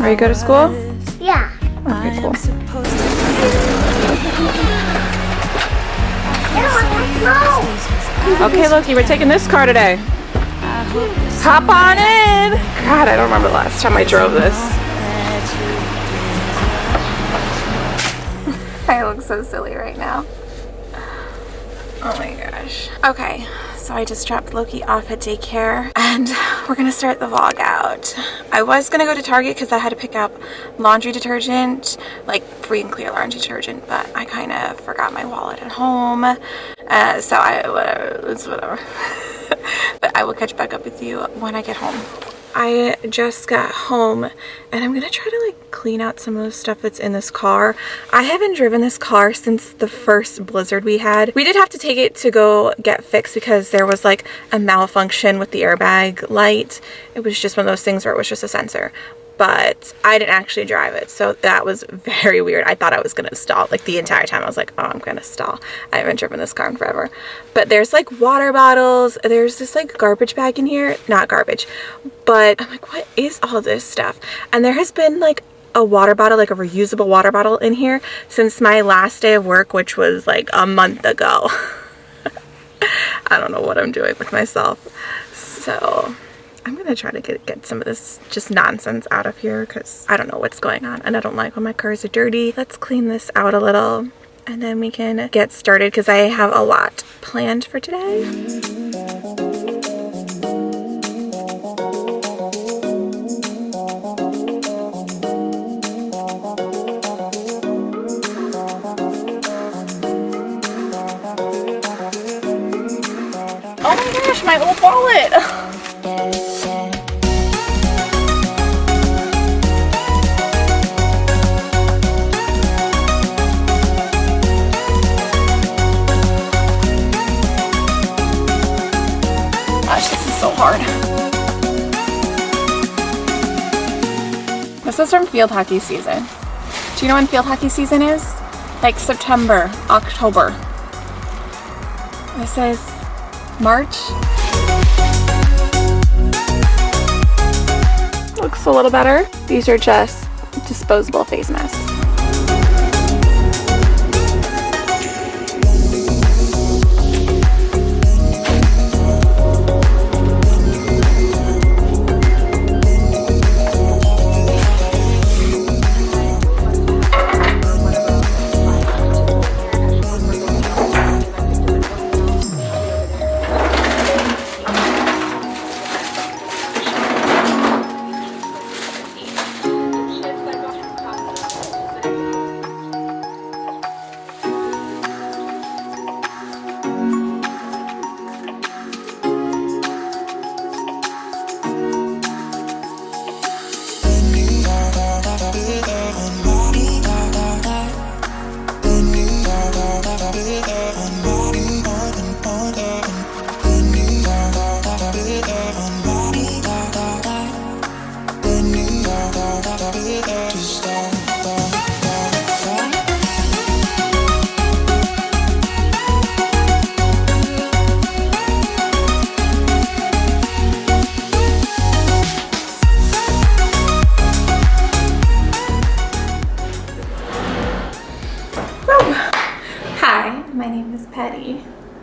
Are you go to school? Yeah. Okay, cool. Okay, Loki, we're taking this car today. Hop on in. God, I don't remember the last time I drove this. I look so silly right now. Oh my gosh. Okay, so I just dropped Loki off at daycare and we're gonna start the vlog out. I was gonna go to Target because I had to pick up laundry detergent, like free and clear laundry detergent, but I kind of forgot my wallet at home. Uh, so I, whatever, it's whatever. but I will catch back up with you when I get home. I just got home and I'm gonna try to like clean out some of the stuff that's in this car. I haven't driven this car since the first blizzard we had. We did have to take it to go get fixed because there was like a malfunction with the airbag light. It was just one of those things where it was just a sensor but I didn't actually drive it. So that was very weird. I thought I was going to stall like the entire time. I was like, oh, I'm going to stall. I haven't driven this car in forever. But there's like water bottles. There's this like garbage bag in here. Not garbage, but I'm like, what is all this stuff? And there has been like a water bottle, like a reusable water bottle in here since my last day of work, which was like a month ago. I don't know what I'm doing with myself. So I'm gonna try to get, get some of this just nonsense out of here because I don't know what's going on and I don't like when my cars are dirty. Let's clean this out a little and then we can get started because I have a lot planned for today. Oh my gosh, my old wallet! is from field hockey season. Do you know when field hockey season is? Like September, October. This is March. Looks a little better. These are just disposable face masks.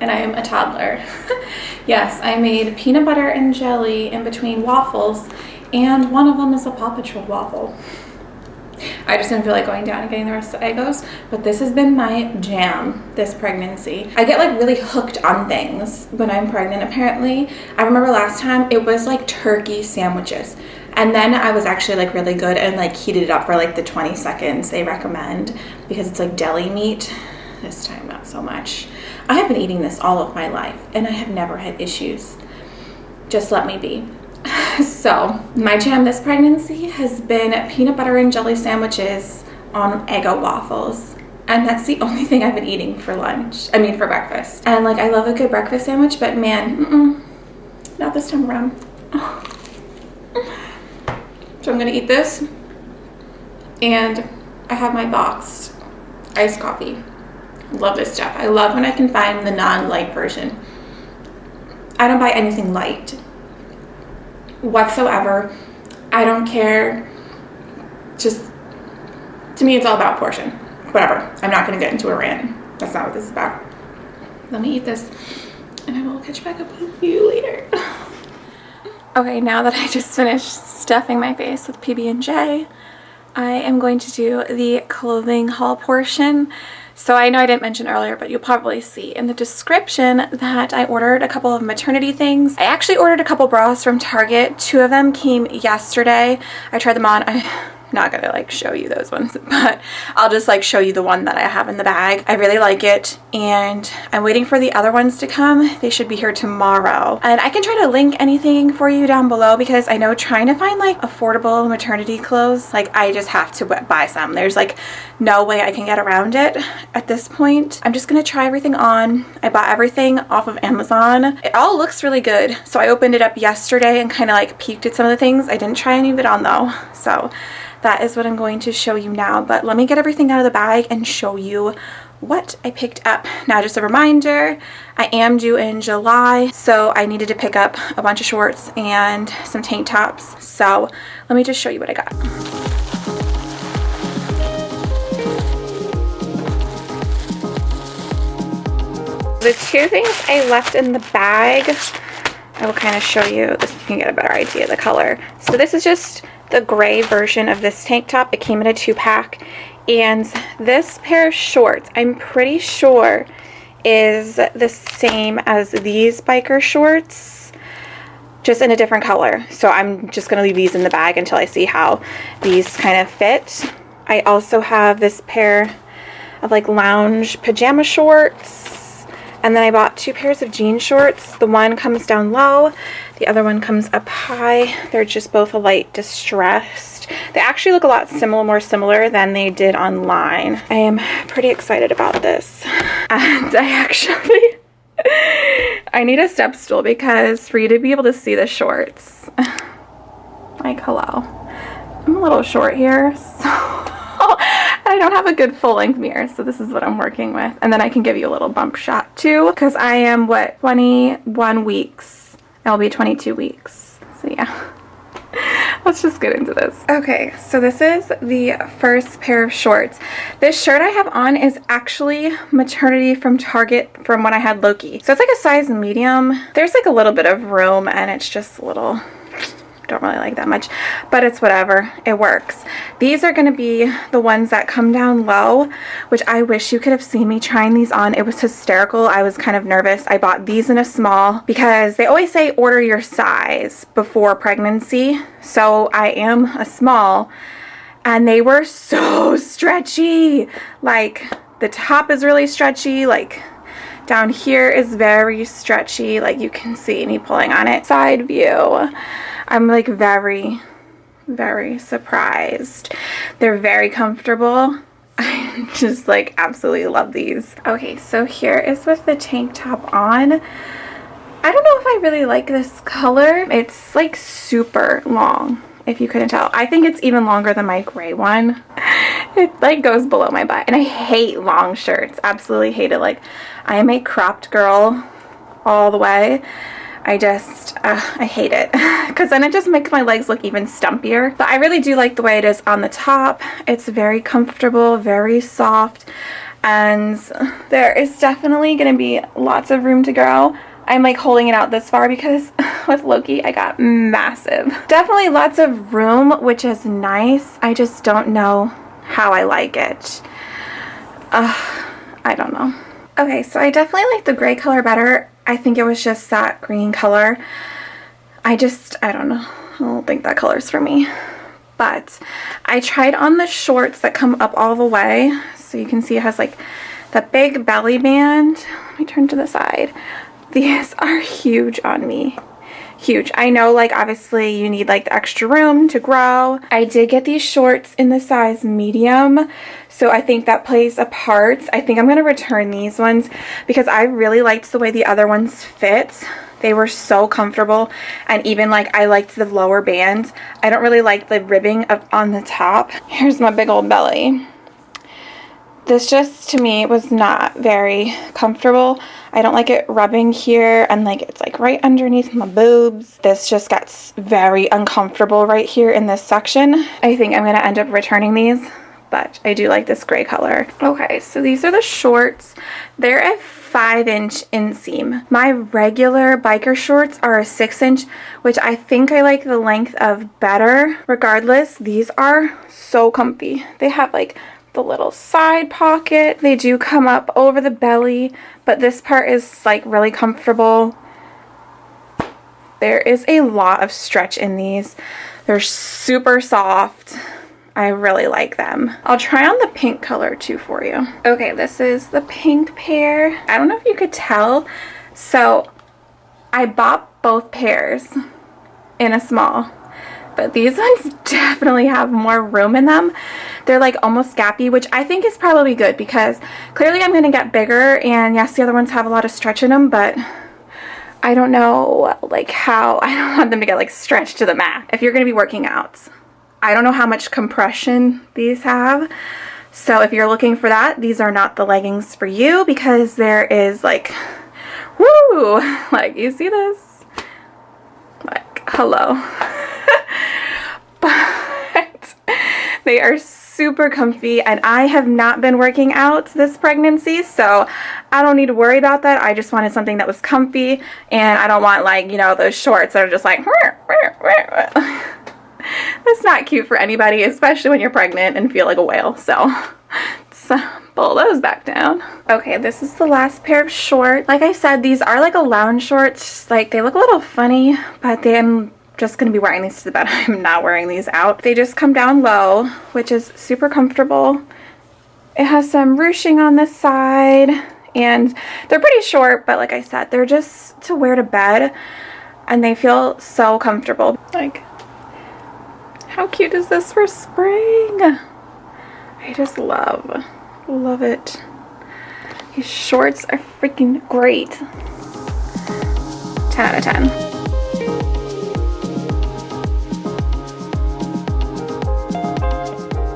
And I am a toddler. yes, I made peanut butter and jelly in between waffles and one of them is a Paw Patrol waffle. I just didn't feel like going down and getting the rest of the Eggos, but this has been my jam this pregnancy. I get like really hooked on things when I'm pregnant apparently. I remember last time it was like turkey sandwiches. And then I was actually like really good and like heated it up for like the 20 seconds they recommend because it's like deli meat. This time not so much. I have been eating this all of my life and I have never had issues. Just let me be. So, my jam this pregnancy has been peanut butter and jelly sandwiches on Eggo waffles. And that's the only thing I've been eating for lunch. I mean, for breakfast. And like, I love a good breakfast sandwich, but man, mm-mm, not this time around. So I'm gonna eat this. And I have my boxed iced coffee. Love this stuff. I love when I can find the non-light version. I don't buy anything light whatsoever. I don't care just, to me, it's all about portion. Whatever. I'm not going to get into a rant. That's not what this is about. Let me eat this and I will catch back up with you later. okay, now that I just finished stuffing my face with PB&J, I am going to do the clothing haul portion. So I know I didn't mention earlier, but you'll probably see in the description that I ordered a couple of maternity things. I actually ordered a couple bras from Target. Two of them came yesterday. I tried them on. I not gonna like show you those ones but I'll just like show you the one that I have in the bag. I really like it and I'm waiting for the other ones to come. They should be here tomorrow. And I can try to link anything for you down below because I know trying to find like affordable maternity clothes like I just have to buy some. There's like no way I can get around it at this point. I'm just gonna try everything on. I bought everything off of Amazon. It all looks really good. So I opened it up yesterday and kind of like peeked at some of the things. I didn't try any of it on though. So that is what I'm going to show you now. But let me get everything out of the bag and show you what I picked up. Now just a reminder, I am due in July, so I needed to pick up a bunch of shorts and some tank tops. So let me just show you what I got. The two things I left in the bag, I will kind of show you, this you can get a better idea of the color. So this is just the gray version of this tank top. It came in a two pack. And this pair of shorts, I'm pretty sure is the same as these biker shorts just in a different color so I'm just gonna leave these in the bag until I see how these kind of fit I also have this pair of like lounge pajama shorts and then I bought two pairs of jean shorts the one comes down low the other one comes up high. They're just both a light distressed. They actually look a lot similar, more similar than they did online. I am pretty excited about this. And I actually, I need a step stool because for you to be able to see the shorts, like hello, I'm a little short here, so I don't have a good full length mirror, so this is what I'm working with. And then I can give you a little bump shot too, because I am, what, 21 weeks It'll be 22 weeks. So yeah. Let's just get into this. Okay, so this is the first pair of shorts. This shirt I have on is actually maternity from Target from when I had Loki. So it's like a size medium. There's like a little bit of room and it's just a little don't really like that much, but it's whatever. It works. These are going to be the ones that come down low, which I wish you could have seen me trying these on. It was hysterical. I was kind of nervous. I bought these in a small because they always say order your size before pregnancy. So I am a small and they were so stretchy. Like the top is really stretchy. Like down here is very stretchy. Like you can see me pulling on it. Side view. I'm like very, very surprised. They're very comfortable. I just like absolutely love these. Okay, so here is with the tank top on. I don't know if I really like this color. It's like super long, if you couldn't tell. I think it's even longer than my gray one. It like goes below my butt. And I hate long shirts. Absolutely hate it. Like I am a cropped girl all the way. I just, uh, I hate it because then it just makes my legs look even stumpier. But I really do like the way it is on the top. It's very comfortable, very soft, and there is definitely going to be lots of room to grow. I'm like holding it out this far because with Loki I got massive. Definitely lots of room, which is nice. I just don't know how I like it. I don't know. Okay, so I definitely like the gray color better. I think it was just that green color. I just, I don't know. I don't think that color's for me. But I tried on the shorts that come up all the way. So you can see it has like the big belly band. Let me turn to the side. These are huge on me huge. I know like obviously you need like the extra room to grow. I did get these shorts in the size medium so I think that plays a part. I think I'm going to return these ones because I really liked the way the other ones fit. They were so comfortable and even like I liked the lower band. I don't really like the ribbing of, on the top. Here's my big old belly. This just to me was not very comfortable. I don't like it rubbing here and like it's like right underneath my boobs. This just gets very uncomfortable right here in this section. I think I'm gonna end up returning these but I do like this gray color. Okay, so these are the shorts. They're a five inch inseam. My regular biker shorts are a six inch, which I think I like the length of better. Regardless, these are so comfy. They have like the little side pocket. They do come up over the belly, but this part is like really comfortable. There is a lot of stretch in these. They're super soft. I really like them. I'll try on the pink color too for you. Okay, this is the pink pair. I don't know if you could tell. So I bought both pairs in a small but these ones definitely have more room in them. They're like almost gappy, which I think is probably good because clearly I'm going to get bigger and yes, the other ones have a lot of stretch in them, but I don't know like how, I don't want them to get like stretched to the max if you're going to be working out. I don't know how much compression these have. So if you're looking for that, these are not the leggings for you because there is like, woo, like you see this? Like, hello. but they are super comfy and I have not been working out this pregnancy so I don't need to worry about that I just wanted something that was comfy and I don't want like you know those shorts that are just like that's not cute for anybody especially when you're pregnant and feel like a whale so so pull those back down. Okay, this is the last pair of shorts. Like I said, these are like a lounge shorts. Like they look a little funny, but they, just going to be wearing these to the bed. I'm not wearing these out. They just come down low, which is super comfortable. It has some ruching on this side and they're pretty short, but like I said, they're just to wear to bed and they feel so comfortable. Like, how cute is this for spring? I just love, love it. These shorts are freaking great. 10 out of 10.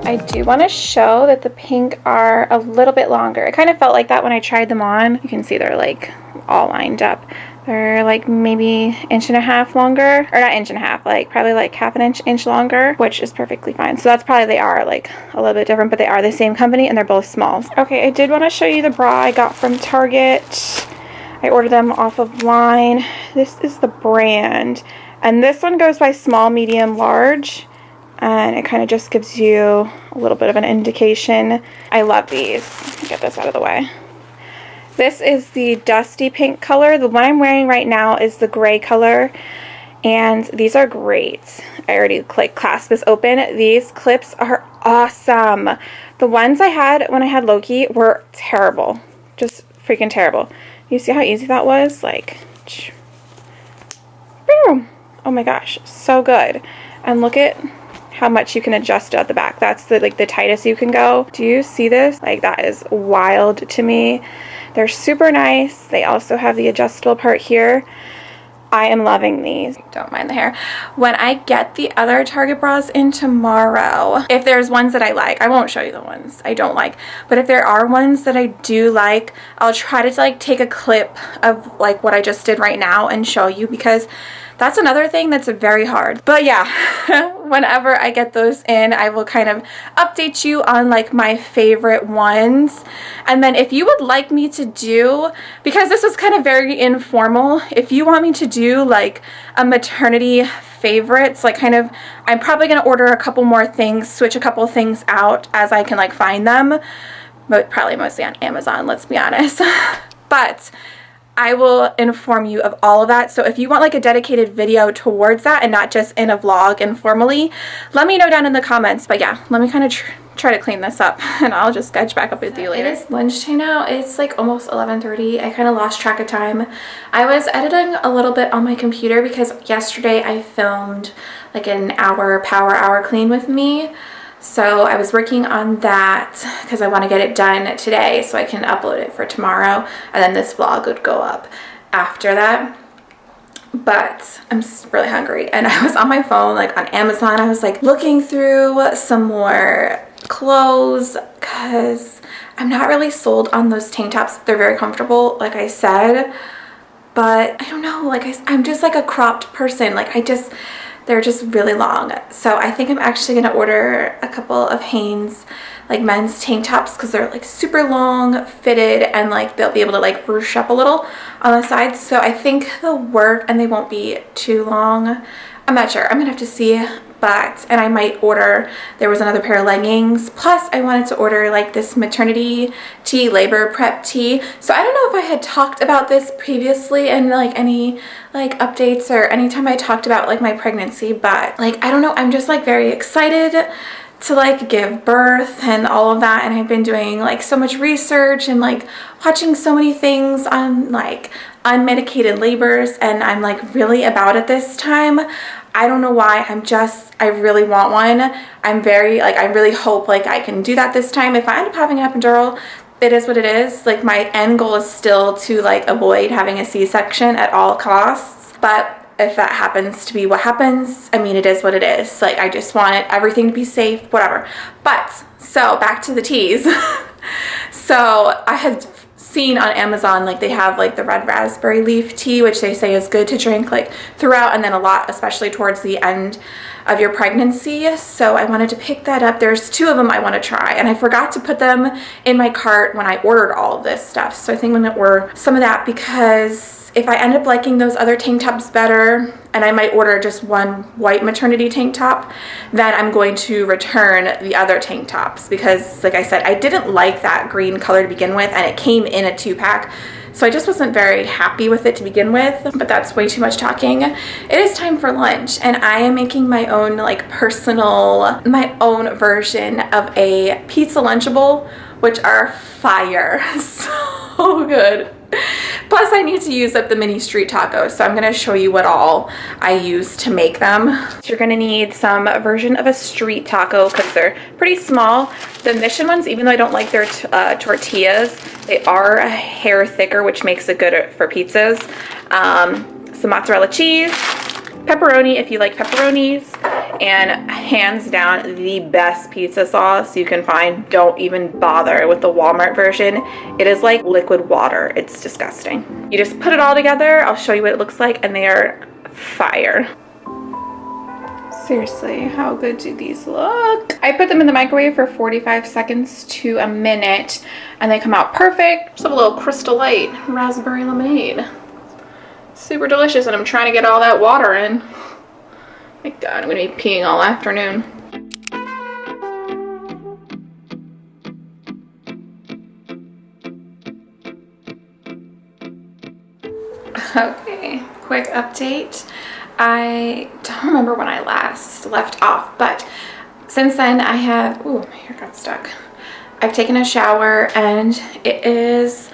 I do want to show that the pink are a little bit longer. It kind of felt like that when I tried them on. You can see they're like all lined up. They're like maybe inch and a half longer, or not inch and a half, like probably like half an inch, inch longer, which is perfectly fine. So that's probably they are like a little bit different, but they are the same company and they're both small. Okay, I did want to show you the bra I got from Target. I ordered them off of line. This is the brand. And this one goes by small, medium, large and it kind of just gives you a little bit of an indication. I love these. Get this out of the way. This is the dusty pink color. The one I'm wearing right now is the gray color and these are great. I already like clasp this open. These clips are awesome. The ones I had when I had Loki were terrible. Just freaking terrible. You see how easy that was? Like, boom. Oh my gosh, so good. And look at how much you can adjust at the back. That's the like the tightest you can go. Do you see this? Like that is wild to me. They're super nice. They also have the adjustable part here. I am loving these. Don't mind the hair. When I get the other Target bras in tomorrow, if there's ones that I like, I won't show you the ones I don't like, but if there are ones that I do like, I'll try to like take a clip of like what I just did right now and show you because that's another thing that's very hard. But yeah, whenever I get those in, I will kind of update you on like my favorite ones. And then if you would like me to do, because this was kind of very informal, if you want me to do like a maternity favorites, like kind of, I'm probably going to order a couple more things, switch a couple things out as I can like find them. But probably mostly on Amazon, let's be honest. but I will inform you of all of that. So if you want like a dedicated video towards that and not just in a vlog informally, let me know down in the comments. But yeah, let me kind of tr try to clean this up and I'll just catch back up with you later. It is lunchtime now. It's like almost 11.30. I kind of lost track of time. I was editing a little bit on my computer because yesterday I filmed like an hour power hour clean with me. So I was working on that because I want to get it done today so I can upload it for tomorrow and then this vlog would go up after that. But I'm really hungry and I was on my phone like on Amazon. I was like looking through some more clothes because I'm not really sold on those tank tops. They're very comfortable, like I said, but I don't know, like I, I'm just like a cropped person. Like I just, they're just really long. So I think I'm actually gonna order a couple of Hanes like men's tank tops because they're like super long fitted and like they'll be able to like ruche up a little on the sides. So I think they'll work and they won't be too long. I'm not sure. I'm gonna have to see but and I might order there was another pair of leggings. Plus I wanted to order like this maternity tea labor prep tea. So I don't know if I had talked about this previously and like any like updates or anytime I talked about like my pregnancy but like I don't know. I'm just like very excited to like give birth and all of that and I've been doing like so much research and like watching so many things on like unmedicated labors and I'm like really about it this time. I don't know why I'm just I really want one. I'm very like I really hope like I can do that this time. If I end up having an epidural it is what it is. Like my end goal is still to like avoid having a c-section at all costs but if that happens to be what happens, I mean, it is what it is. Like, I just want everything to be safe, whatever. But, so back to the teas. so I had seen on Amazon, like they have like the red raspberry leaf tea, which they say is good to drink like throughout and then a lot, especially towards the end of your pregnancy. So I wanted to pick that up. There's two of them I want to try and I forgot to put them in my cart when I ordered all of this stuff. So I think I'm going to order some of that because if I end up liking those other tank tops better, and I might order just one white maternity tank top, then I'm going to return the other tank tops because like I said, I didn't like that green color to begin with and it came in a two pack. So I just wasn't very happy with it to begin with, but that's way too much talking. It is time for lunch and I am making my own like personal, my own version of a pizza Lunchable, which are fire, so good. Plus I need to use up the mini street tacos, so I'm gonna show you what all I use to make them. So you're gonna need some version of a street taco because they're pretty small. The Mission ones, even though I don't like their uh, tortillas, they are a hair thicker, which makes it good for pizzas. Um, some mozzarella cheese, pepperoni if you like pepperonis, and hands down the best pizza sauce you can find. Don't even bother with the Walmart version. It is like liquid water. It's disgusting. You just put it all together. I'll show you what it looks like and they are fire. Seriously, how good do these look? I put them in the microwave for 45 seconds to a minute and they come out perfect. Just have a little Crystal Light raspberry lemonade. Super delicious and I'm trying to get all that water in. My god, I'm gonna be peeing all afternoon. Okay, quick update. I don't remember when I last left off, but since then I have, ooh, my hair got stuck. I've taken a shower and it is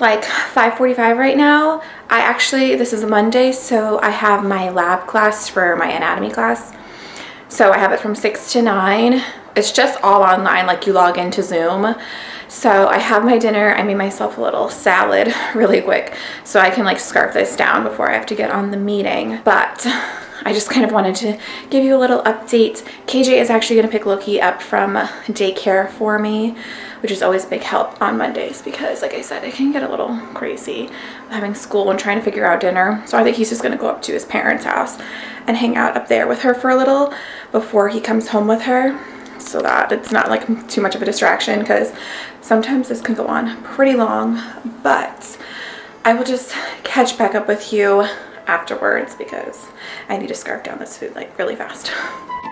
like 5.45 right now. I actually, this is a Monday, so I have my lab class for my anatomy class. So I have it from 6 to 9. It's just all online, like you log into Zoom. So I have my dinner. I made myself a little salad really quick so I can like scarf this down before I have to get on the meeting. But I just kind of wanted to give you a little update. KJ is actually going to pick Loki up from daycare for me which is always a big help on Mondays because like I said, it can get a little crazy having school and trying to figure out dinner. So I think he's just gonna go up to his parents' house and hang out up there with her for a little before he comes home with her so that it's not like too much of a distraction because sometimes this can go on pretty long, but I will just catch back up with you afterwards because I need to scarf down this food like really fast.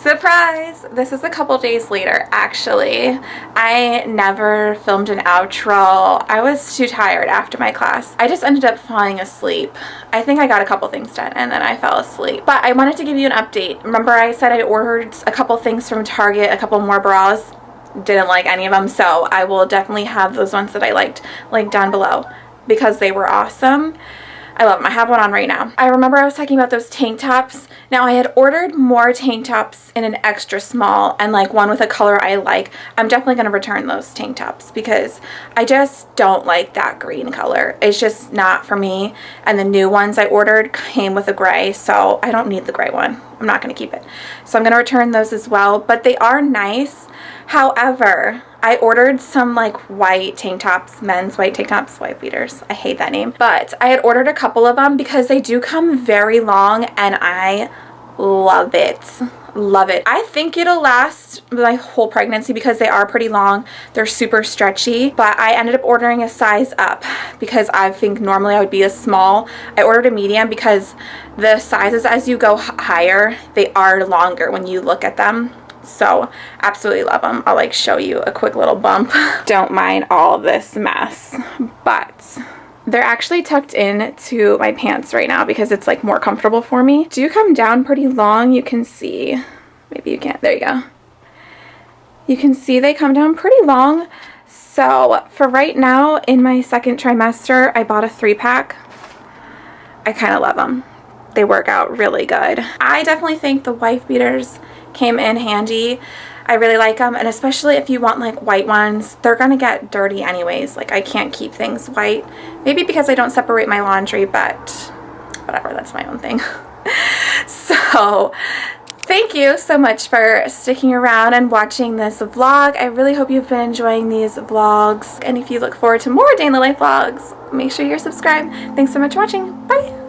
Surprise! This is a couple days later, actually. I never filmed an outro. I was too tired after my class. I just ended up falling asleep. I think I got a couple things done and then I fell asleep. But I wanted to give you an update. Remember I said I ordered a couple things from Target, a couple more bras? Didn't like any of them, so I will definitely have those ones that I liked linked down below because they were awesome. I love them. I have one on right now. I remember I was talking about those tank tops. Now I had ordered more tank tops in an extra small and like one with a color I like. I'm definitely going to return those tank tops because I just don't like that green color. It's just not for me. And the new ones I ordered came with a gray, so I don't need the gray one. I'm not going to keep it. So I'm going to return those as well, but they are nice. However, I ordered some like white tank tops, men's white tank tops, white beaters. I hate that name. But I had ordered a couple of them because they do come very long and I love it. Love it. I think it'll last my whole pregnancy because they are pretty long. They're super stretchy. But i ended up ordering a size up because i think normally i would be a small. I ordered a medium because the sizes as you go higher they are longer when you look at them so absolutely love them i'll like show you a quick little bump don't mind all this mess but they're actually tucked in to my pants right now because it's like more comfortable for me. Do come down pretty long, you can see. Maybe you can't, there you go. You can see they come down pretty long. So for right now in my second trimester, I bought a three pack. I kind of love them. They work out really good. I definitely think the wife beaters came in handy. I really like them and especially if you want like white ones they're gonna get dirty anyways. Like I can't keep things white. Maybe because I don't separate my laundry but whatever that's my own thing. So thank you so much for sticking around and watching this vlog. I really hope you've been enjoying these vlogs and if you look forward to more day in the life vlogs make sure you're subscribed. Thanks so much for watching. Bye